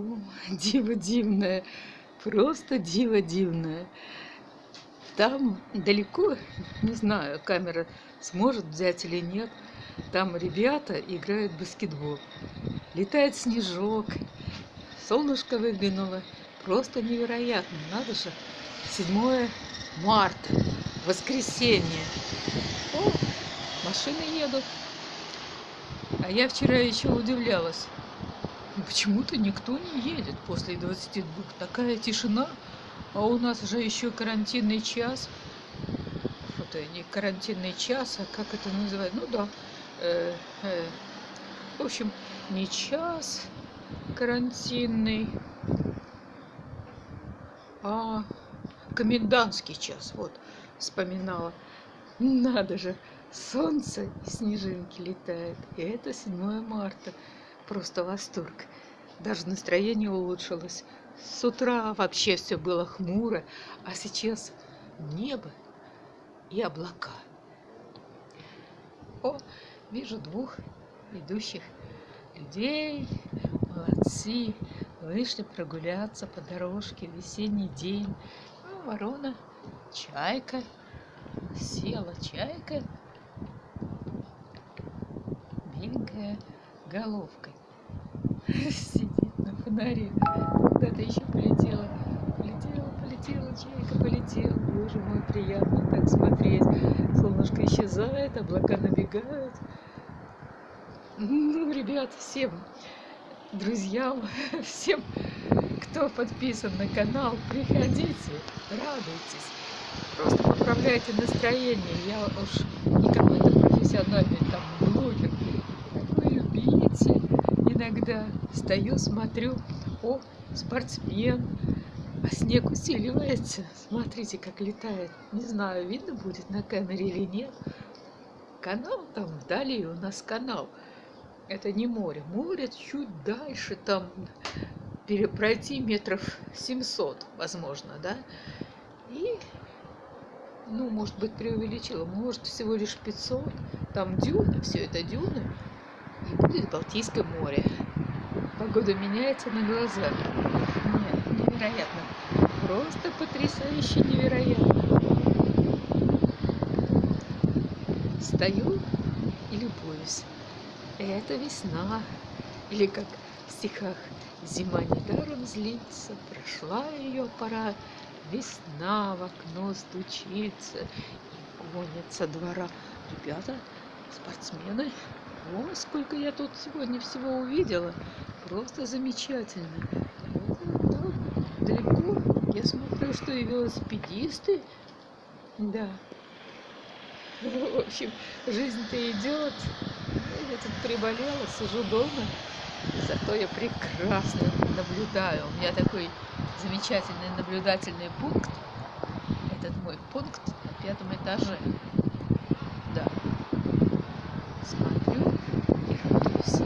О, диво дивное, просто диво дивное. Там далеко, не знаю, камера сможет взять или нет, там ребята играют в баскетбол. Летает снежок, солнышко выглянуло. Просто невероятно, надо же. 7 марта, воскресенье. О, машины едут. А я вчера еще удивлялась. Почему-то никто не едет после 22. Такая тишина. А у нас же еще карантинный час. Это не карантинный час, а как это называют? Ну да. Э, э, в общем, не час карантинный, а комендантский час. Вот, вспоминала. Надо же, солнце и снежинки летают. И это 7 марта. Просто восторг. Даже настроение улучшилось. С утра вообще все было хмуро, а сейчас небо и облака. О, вижу двух идущих людей. Молодцы. Вышли прогуляться по дорожке. Весенний день. А ворона, чайка. Села чайка. Беленькая головкой. Сидит на фонаре. Куда-то еще полетела. Полетела, полетела, чайка полетела. Боже мой, приятно так смотреть. Солнышко исчезает, облака набегают. Ну, ребят, всем друзьям, всем, кто подписан на канал, приходите, радуйтесь. Просто поправляйте настроение. Я уж не какой-то профессиональный там блогер, такой любитель. Иногда стою, смотрю, о, спортсмен, а снег усиливается. Смотрите, как летает. Не знаю, видно будет на камере или нет. Канал там вдали, у нас канал. Это не море. Море чуть дальше, там пройти метров 700, возможно, да? И, ну, может быть, преувеличила, может, всего лишь 500. Там дюны, все это дюны. И будет Балтийское море. Погода меняется на глазах. Нет, невероятно. Просто потрясающе невероятно. Стою и любуюсь. Это весна. Или как в стихах Зима недаром злится, прошла ее пора, Весна в окно стучится и гонит со двора. Ребята, спортсмены, о, сколько я тут сегодня всего увидела. Просто замечательно. Там, далеко. Я смотрю, что и велосипедисты. Да. В общем, жизнь-то идет. Я тут приболела, сижу дома. Зато я прекрасно наблюдаю. У меня такой замечательный наблюдательный пункт. Этот мой пункт на пятом этаже. Да. Смотрю и радуюсь.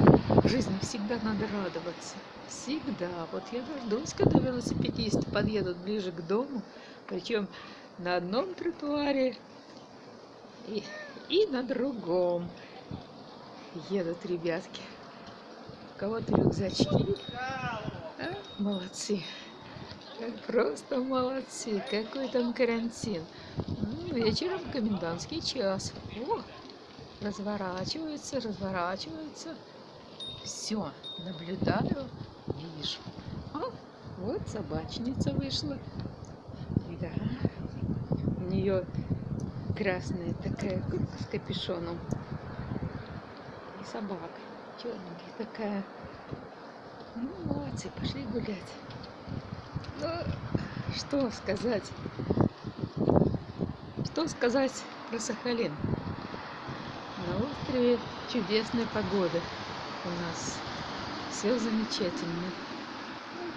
Жизни всегда надо радоваться. Всегда. Вот я дождусь, когда велосипедисты подъедут ближе к дому. Причем на одном тротуаре и, и на другом едут ребятки кого-то рюкзачки. А? Молодцы. Просто молодцы. Какой там карантин. Ну, вечером комендантский час. О, разворачивается, разворачивается. Все, наблюдаю, вижу. А, вот собачница вышла. Да. У нее красная такая с капюшоном. И собака черненькая такая. Ну, молодцы, пошли гулять. Ну, что сказать? Что сказать про Сахалин? На острове чудесная погода у нас. Все замечательно. Ну,